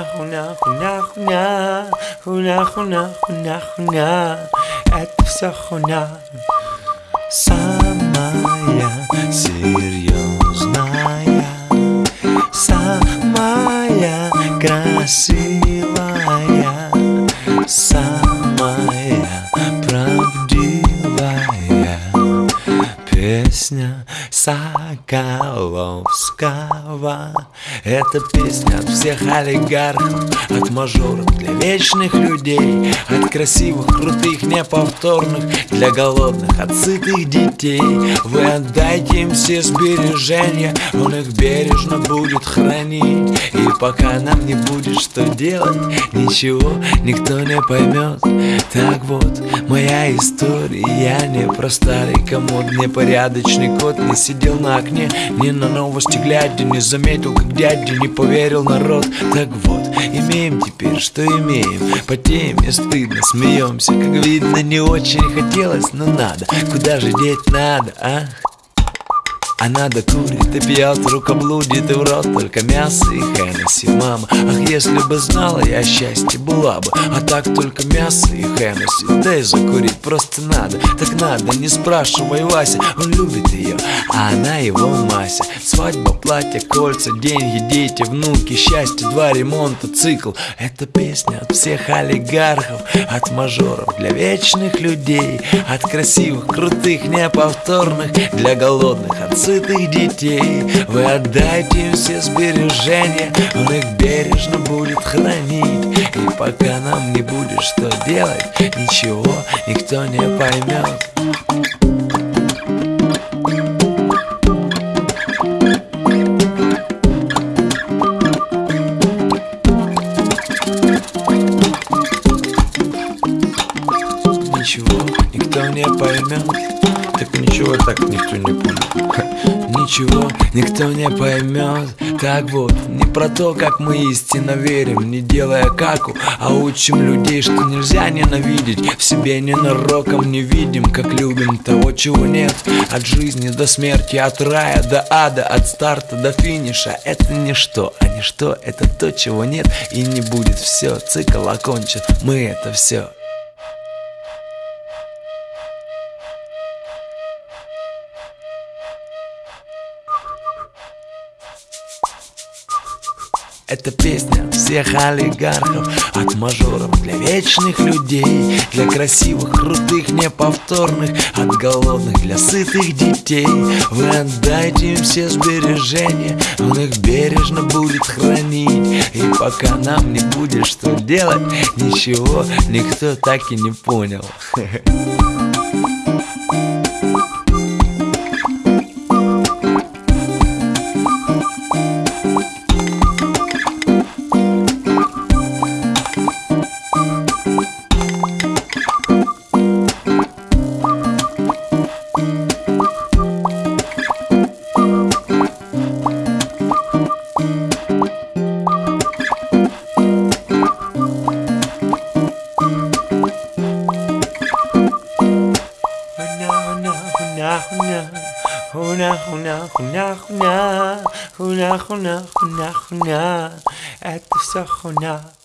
хуна, хуна, хуна, хуна, хуна, это все хуна. Самая серьезная, самая красивая, самая Соколовского. Это песня от всех олигархов, от мажоров для вечных людей, от красивых, крутых, неповторных, для голодных, от сытых детей. Вы отдайте им все сбережения, он их бережно будет хранить. И пока нам не будет что делать, ничего никто не поймет. Так вот, моя история, не про старый комод, не порядочный кот, не сидел на окне, не на новости глядя, не заметил, как дядя не поверил народ. Так вот, имеем теперь, что имеем, потеем и стыдно, смеемся, как видно, не очень хотелось, но надо, куда же деть надо, а? А надо курит и пьет, рука блудит и в рот только мясо и Хеннесси. Мама, ах, если бы знала я счастье была бы. А так только мясо и Хеннесси. Да и закурить просто надо, так надо, не спрашивай Вася Он любит ее, а она его Мася. Свадьба, платье, кольца, деньги, дети, внуки Счастье, два ремонта, цикл. Это песня от всех олигархов От мажоров для вечных людей От красивых, крутых, неповторных Для голодных, от сытых детей. Вы отдайте все сбережения Он их бережно будет хранить. И пока нам не будет что делать Ничего никто не поймет Ничего никто не поймет Так ничего так никто не понял. Ничего никто не поймет Так вот, не про то, как мы истинно верим Не делая каку, а учим людей Что нельзя ненавидеть. В себе ненароком не видим Как любим того, чего нет. От жизни до смерти, от рая до ада От старта до финиша. Это ничто, а ничто это то, чего нет. И не будет все, цикл окончен. Мы это все Это песня всех олигархов От мажоров для вечных людей Для красивых, крутых, неповторных От голодных для сытых детей. Вы отдайте им все сбережения Он их бережно будет хранить. И пока нам не будет что делать Ничего никто так и не понял. Хуна, хуна, At the Sahona.